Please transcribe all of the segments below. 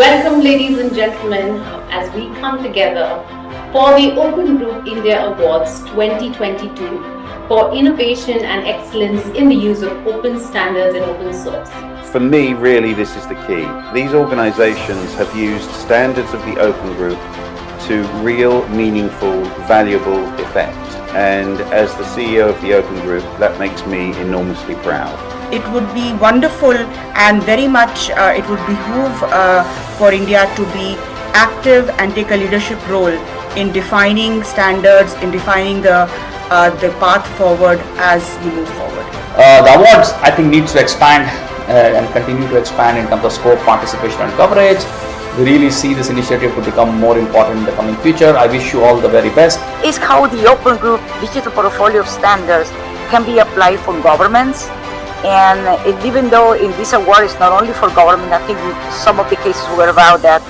Welcome, ladies and gentlemen, as we come together for the Open Group India Awards 2022 for innovation and excellence in the use of open standards and open source. For me, really, this is the key. These organizations have used standards of the Open Group to real, meaningful, valuable effect. And as the CEO of the Open Group, that makes me enormously proud it would be wonderful and very much uh, it would behoove uh, for India to be active and take a leadership role in defining standards, in defining the uh, the path forward as we move forward. Uh, the awards I think needs to expand uh, and continue to expand in terms of scope, participation and coverage. We really see this initiative to become more important in the coming future. I wish you all the very best. Is how the Open Group digital portfolio of standards can be applied for governments and it, even though in this award it's not only for government, I think some of the cases were about that.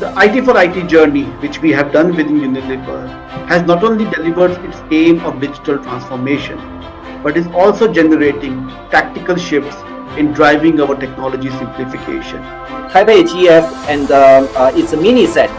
The IT for IT journey, which we have done within Unilever, has not only delivered its aim of digital transformation, but is also generating tactical shifts in driving our technology simplification. TOGAF and uh, uh, its mini set,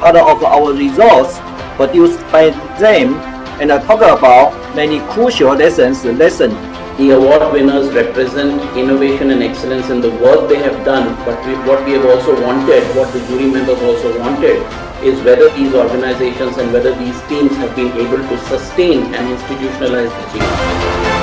part of our results produced by them, and uh, talk about many crucial lessons lesson the award winners represent innovation and excellence in the work they have done, but we, what we have also wanted, what the jury members also wanted, is whether these organizations and whether these teams have been able to sustain and institutionalize the change.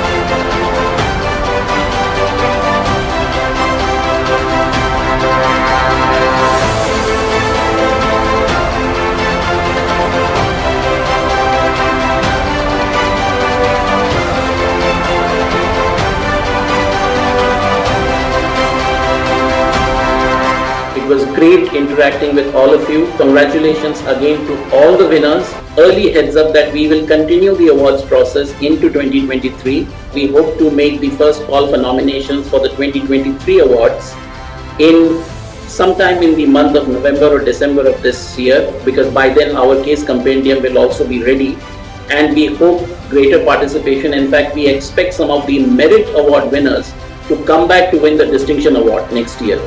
It was great interacting with all of you. Congratulations again to all the winners. Early heads up that we will continue the awards process into 2023. We hope to make the first call for nominations for the 2023 awards in sometime in the month of November or December of this year because by then our case compendium will also be ready and we hope greater participation. In fact, we expect some of the merit award winners to come back to win the distinction award next year.